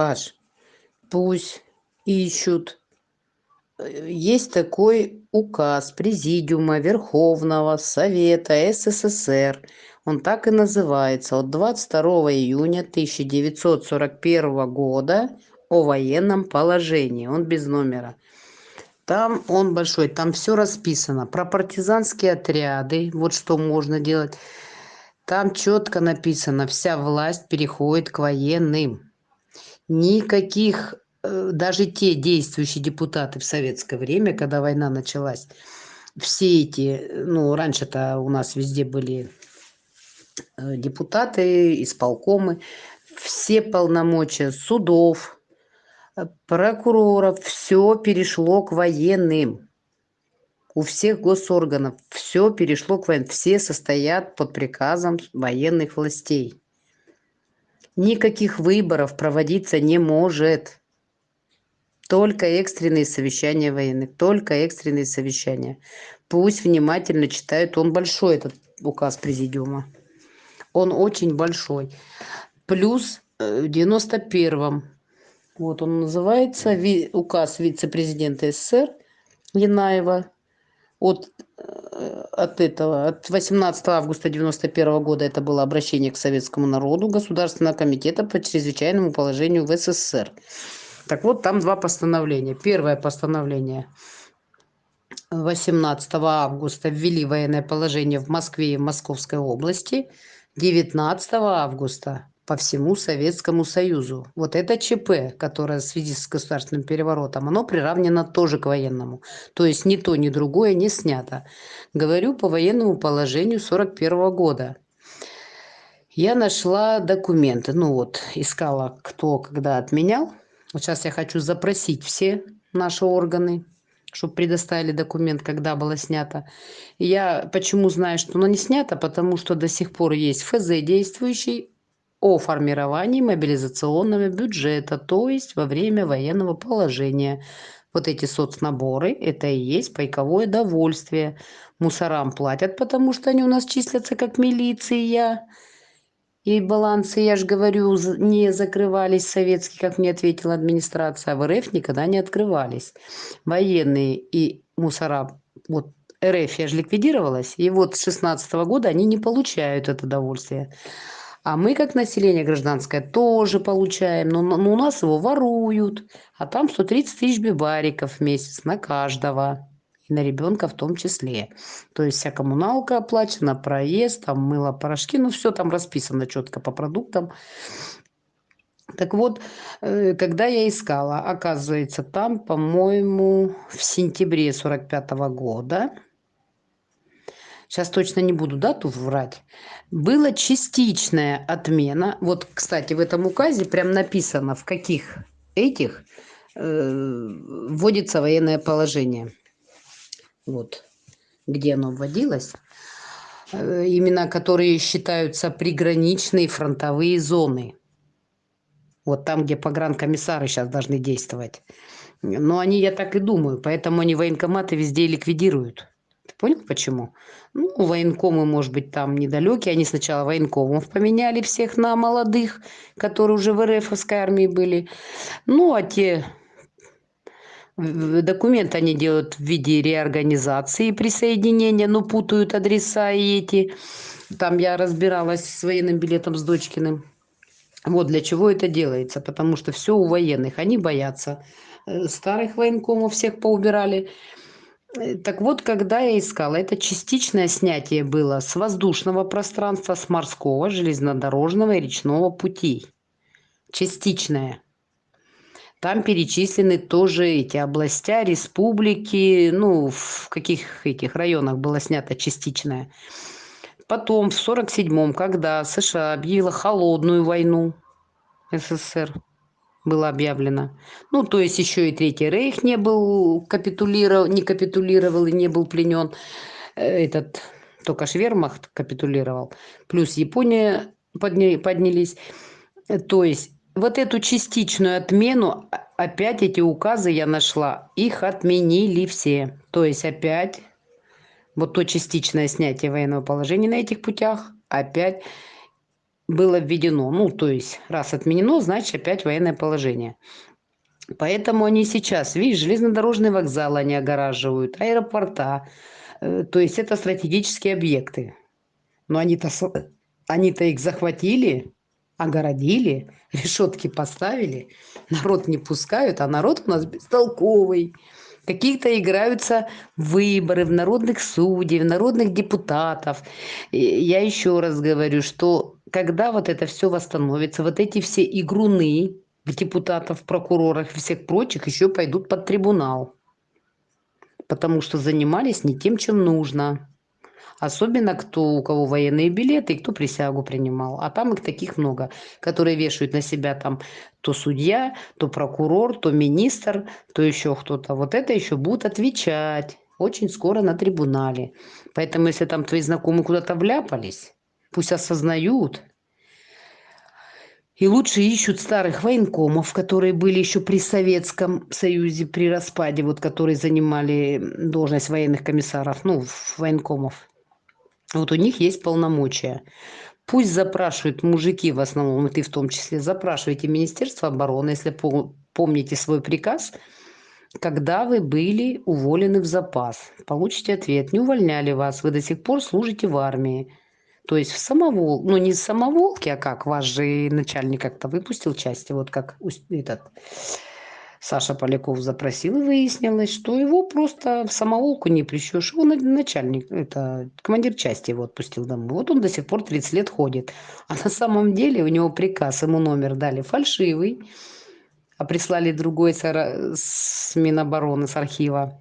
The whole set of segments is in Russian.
Паш, пусть ищут. Есть такой указ Президиума Верховного Совета СССР. Он так и называется. От 22 июня 1941 года о военном положении. Он без номера. Там он большой, там все расписано. Про партизанские отряды, вот что можно делать. Там четко написано, вся власть переходит к военным. Никаких, э, даже те действующие депутаты в советское время, когда война началась, все эти, э, ну, раньше-то у нас везде были э, депутаты, исполкомы, все полномочия судов, прокуроров, все перешло к военным. У всех госорганов все перешло к военным. Все состоят под приказом военных властей. Никаких выборов проводиться не может. Только экстренные совещания военных. Только экстренные совещания. Пусть внимательно читают. Он большой, этот указ президиума. Он очень большой. Плюс э, в 91-м. Вот он называется. Указ вице-президента СССР Янаева от, э, от этого, от 18 августа 91 года это было обращение к советскому народу Государственного комитета по чрезвычайному положению в СССР. Так вот, там два постановления. Первое постановление 18 августа ввели военное положение в Москве и в Московской области. 19 августа по всему Советскому Союзу. Вот это ЧП, которое в связи с государственным переворотом, оно приравнено тоже к военному. То есть ни то, ни другое не снято. Говорю по военному положению 41 года. Я нашла документы, ну вот, искала, кто когда отменял. Вот сейчас я хочу запросить все наши органы, чтобы предоставили документ, когда было снято. Я почему знаю, что оно не снято? Потому что до сих пор есть ФЗ действующий о формировании мобилизационного бюджета, то есть во время военного положения. Вот эти соцнаборы, это и есть пайковое довольствие. Мусорам платят, потому что они у нас числятся как милиция. И балансы, я же говорю, не закрывались советские, как мне ответила администрация, а в РФ никогда не открывались. Военные и мусора, вот РФ, я же ликвидировалась, и вот с 16 года они не получают это удовольствие. А мы, как население гражданское, тоже получаем, но, но у нас его воруют, а там 130 тысяч бибариков в месяц на каждого, и на ребенка в том числе. То есть вся коммуналка оплачена, проезд, там мыло, порошки, ну все там расписано четко по продуктам. Так вот, э, когда я искала, оказывается, там, по-моему, в сентябре 45 года, сейчас точно не буду дату врать, была частичная отмена. Вот, кстати, в этом указе прям написано, в каких этих э, вводится военное положение. Вот, где оно вводилось. Э, имена, которые считаются приграничные фронтовые зоны. Вот там, где погранкомиссары сейчас должны действовать. Но они, я так и думаю, поэтому они военкоматы везде ликвидируют. Понял, почему? Ну, военкомы, может быть, там недалекие. Они сначала военкомов поменяли всех на молодых, которые уже в РФовской армии были. Ну, а те документы они делают в виде реорганизации присоединения, но путают адреса и эти. Там я разбиралась с военным билетом с Дочкиным. Вот для чего это делается. Потому что все у военных. Они боятся. Э, Старых военкомов всех поубирали. Э, Так вот, когда я искала, это частичное снятие было с воздушного пространства, с морского, железнодорожного и речного путей. Частичное. Там перечислены тоже эти областя, республики, ну, в каких этих районах было снято частичное. Потом, в 47-м, когда США объявила холодную войну, СССР было объявлено. Ну, то есть еще и Третий Рейх не был капитулировал, не капитулировал и не был пленен. Э, Этот только Швермахт капитулировал. Плюс Япония подня- поднялись. То есть вот эту частичную отмену, опять эти указы я нашла, их отменили все. То есть опять вот то частичное снятие военного положения на этих путях, опять было введено. Ну, то есть, раз отменено, значит, опять военное положение. Поэтому они сейчас, видишь, железнодорожные вокзалы они огораживают, аэропорта. Э, то есть это стратегические объекты. Но они-то они-то их захватили, огородили, решетки поставили, народ не пускают, а народ у нас бестолковый. Какие-то играются выборы в народных судей, в народных депутатов. И я еще раз говорю, что когда вот это все восстановится, вот эти все игруны, депутатов, прокуроров и всех прочих еще пойдут под трибунал. Потому что занимались не тем, чем нужно. Особенно кто, у кого военные билеты и кто присягу принимал. А там их таких много, которые вешают на себя там то судья, то прокурор, то министр, то еще кто-то. Вот это еще будут отвечать очень скоро на трибунале. Поэтому если там твои знакомые куда-то вляпались, пусть осознают, и лучше ищут старых военкомов, которые были еще при Советском Союзе, при распаде, вот которые занимали должность военных комиссаров, ну, военкомов. Вот у них есть полномочия. Пусть запрашивают мужики в основном, и ты в том числе, запрашивайте Министерство обороны, если помните свой приказ, когда вы были уволены в запас. Получите ответ, не увольняли вас, вы до сих пор служите в армии. То есть в самовол, ну не в самоволке, а как, ваш же начальник как-то выпустил части, вот как этот Саша Поляков запросил, и выяснилось, что его просто в самоволку не прищешь. Его начальник, это командир части его отпустил домой. Вот он до сих пор 30 лет ходит. А на самом деле у него приказ, ему номер дали фальшивый, а прислали другой с Минобороны, с архива.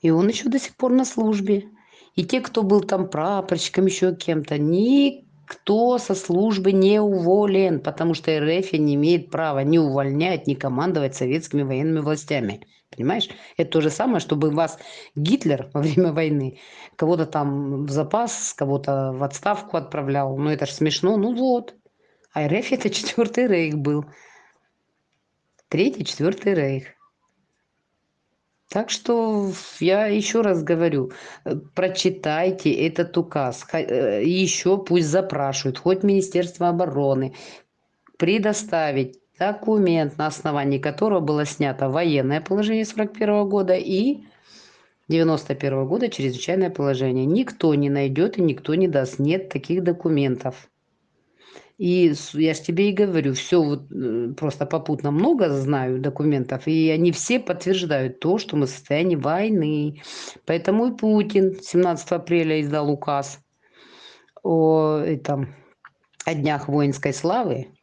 И он еще до сих пор на службе. И те, кто был там прапорщиком, еще кем-то, никто со службы не уволен, потому что РФ не имеет права ни увольнять, ни командовать советскими военными властями. Понимаешь? Это то же самое, чтобы вас Гитлер во время войны кого-то там в запас, кого-то в отставку отправлял. Ну это же смешно. Ну вот. А РФ это четвертый рейх был. Третий, четвертый рейх. Так что я еще раз говорю, э, прочитайте этот указ. Э, еще пусть запрашивают, хоть Министерство обороны, предоставить документ, на основании которого было снято военное положение 41 года и 91 года чрезвычайное положение. Никто не найдет и никто не даст. Нет таких документов. И я же тебе и говорю, все вот э, просто попутно много знаю документов, и они все подтверждают то, что мы в состоянии войны. Поэтому и Путин 17 апреля издал указ о, этом, о днях воинской славы.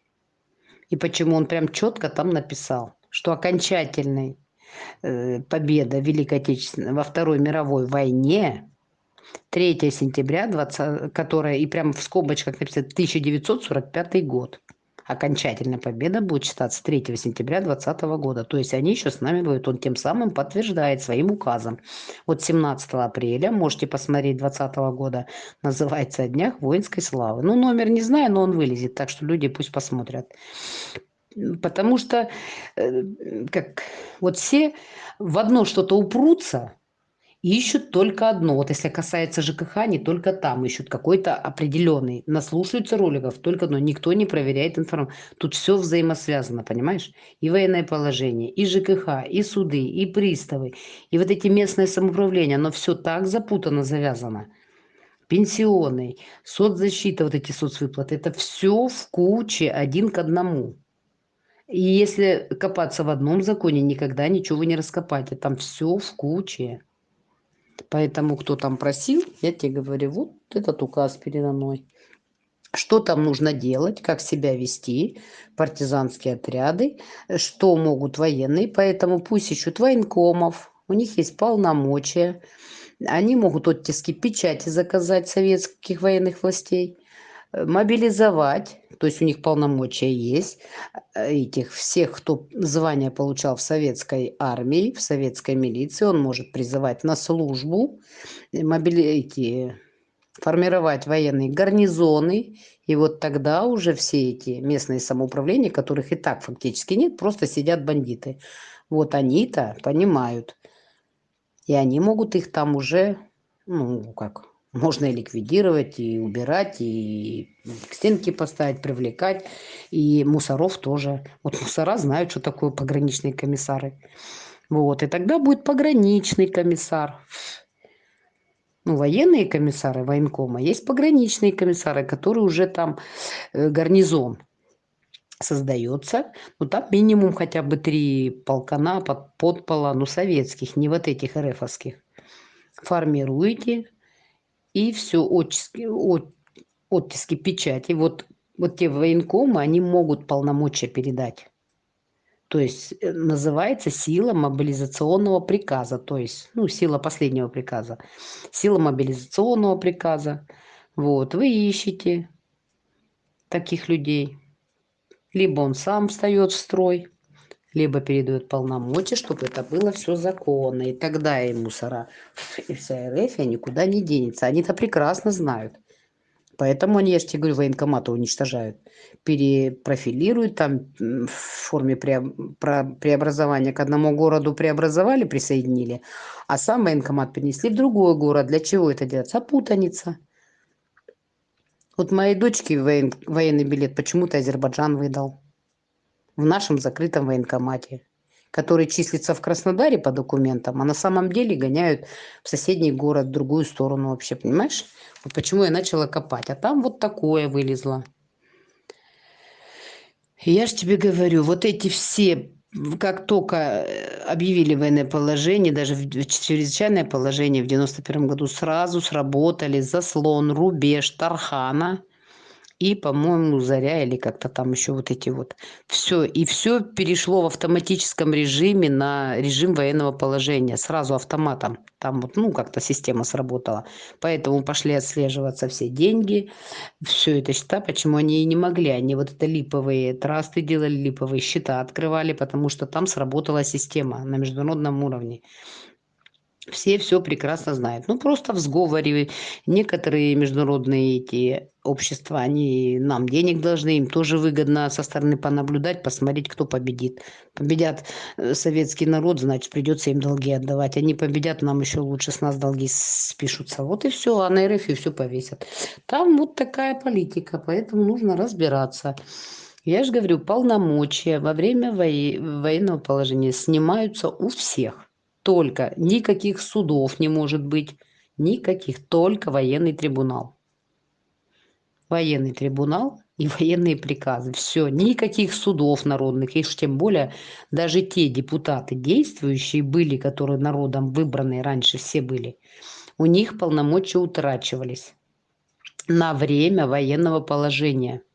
И почему он прям четко там написал, что окончательной э, победа Великой Отечественной во Второй мировой войне 3 сентября, 20, которая и прямо в скобочках написано 1945 год. Окончательная победа будет считаться 3 сентября 2020 года. То есть они еще с нами будут. Он тем самым подтверждает своим указом. Вот 17 апреля, можете посмотреть 2020 года, называется «О днях воинской славы». Ну, номер не знаю, но он вылезет, так что люди пусть посмотрят. Потому что, э, как вот все в одно что-то упрутся, ищут только одно. Вот если касается ЖКХ, не только там ищут какой-то определенный. Наслушаются роликов только одно. Никто не проверяет информацию. Тут все взаимосвязано, понимаешь? И военное положение, и ЖКХ, и суды, и приставы, и вот эти местные самоуправления. Оно все так запутано, завязано. Пенсионный, соцзащита, вот эти соцвыплаты. Это все в куче, один к одному. И если копаться в одном законе, никогда ничего не раскопать. Там все в куче. Поэтому, кто там просил, я тебе говорю, вот этот указ передо мной. Что там нужно делать, как себя вести, партизанские отряды, что могут военные. Поэтому пусть ищут военкомов, у них есть полномочия. Они могут оттиски печати заказать советских военных властей, мобилизовать то есть у них полномочия есть, э, этих всех, кто звание получал в советской армии, в советской милиции, он может призывать на службу, э, мобили... эти, формировать военные гарнизоны, и вот тогда уже все эти местные самоуправления, которых и так фактически нет, просто сидят бандиты. Вот они-то понимают, и они могут их там уже, ну, как, Можно и ликвидировать, и убирать, и к стенке поставить, привлекать. И мусоров тоже. Вот мусора знают, что такое пограничные комиссары. Вот. И тогда будет пограничный комиссар. Ну, военные комиссары военкома. Есть пограничные комиссары, которые уже там э, гарнизон создается. Ну, там минимум хотя бы три полкана под, подпола, ну, советских, не вот этих РФовских. Формируете, и все, оттиски, от, оттиски печати. Вот, вот те военкомы, они могут полномочия передать. То есть э, называется сила мобилизационного приказа, то есть, ну, сила последнего приказа. Сила мобилизационного приказа. Вот, вы ищете таких людей. Либо он сам встает в строй, либо передает полномочия, чтобы это было все законно. И тогда и мусора, и вся РФ никуда не денется. Они это прекрасно знают. Поэтому они, я же тебе говорю, военкоматы уничтожают. Перепрофилируют там в форме преобразования. К одному городу преобразовали, присоединили, а сам военкомат перенесли в другой город. Для чего это делается? А путаница. Вот моей дочке воен, военный билет почему-то Азербайджан выдал в нашем закрытом военкомате, который числится в Краснодаре по документам, а на самом деле гоняют в соседний город, в другую сторону вообще, понимаешь? Вот почему я начала копать. А там вот такое вылезло. Я же тебе говорю, вот эти все как только э, объявили военное положение, даже в чрезвычайное положение в 91 году, сразу сработали заслон, рубеж, Тархана и, по-моему, Заря или как-то там еще вот эти вот. Все. И все перешло в автоматическом режиме на режим военного положения. Сразу автоматом. Там вот, ну, как-то система сработала. Поэтому пошли отслеживаться все деньги, все это счета. Почему они и не могли? Они вот это липовые трасты делали, липовые счета открывали, потому что там сработала система на международном уровне все все прекрасно знают. Ну, просто в сговоре некоторые международные эти общества, они нам денег должны, им тоже выгодно со стороны понаблюдать, посмотреть, кто победит. Победят э, советский народ, значит, придется им долги отдавать. Они победят, нам еще лучше с нас долги спишутся. Вот и все, а на РФ и все повесят. Там вот такая политика, поэтому нужно разбираться. Я же говорю, полномочия во время военного положения снимаются у всех только. Никаких судов не может быть, никаких, только военный трибунал. Военный трибунал и военные приказы. Все, никаких судов народных, и тем более даже те депутаты действующие были, которые народом выбранные раньше все были, у них полномочия утрачивались на время военного положения –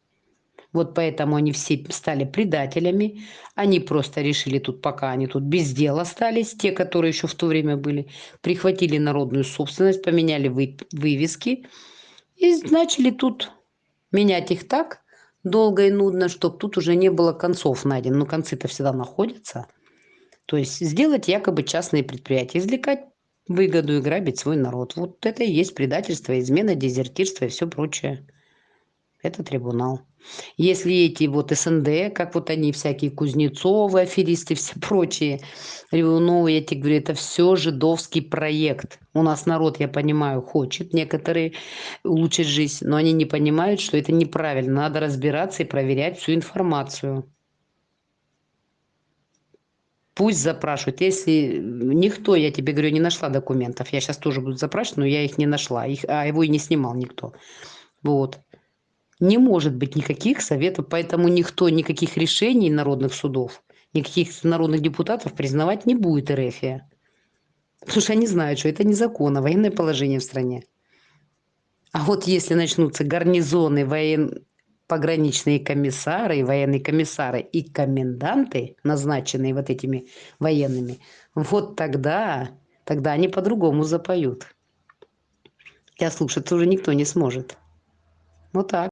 вот поэтому они все стали предателями. Они просто решили тут, пока они тут без дела остались, те, которые еще в то время были, прихватили народную собственность, поменяли вы, вывески и начали тут менять их так долго и нудно, чтобы тут уже не было концов найдено. Но концы-то всегда находятся. То есть сделать якобы частные предприятия, извлекать выгоду и грабить свой народ. Вот это и есть предательство, измена, дезертирство и все прочее. Это трибунал. Если эти вот СНД, как вот они всякие Кузнецовы, аферисты, все прочие, Ревуновы, я тебе говорю, это все жидовский проект. У нас народ, я понимаю, хочет некоторые улучшить жизнь, но они не понимают, что это неправильно. Надо разбираться и проверять всю информацию. Пусть запрашивают. Если никто, я тебе говорю, не нашла документов, я сейчас тоже буду запрашивать, но я их не нашла, их, а его и не снимал никто. Вот не может быть никаких советов, поэтому никто никаких решений народных судов, никаких народных депутатов признавать не будет РФия. Потому что они знают, что это незаконно, военное положение в стране. А вот если начнутся гарнизоны, воен... пограничные комиссары, военные комиссары и коменданты, назначенные вот этими военными, вот тогда, тогда они по-другому запоют. Я слушать уже никто не сможет. Вот так.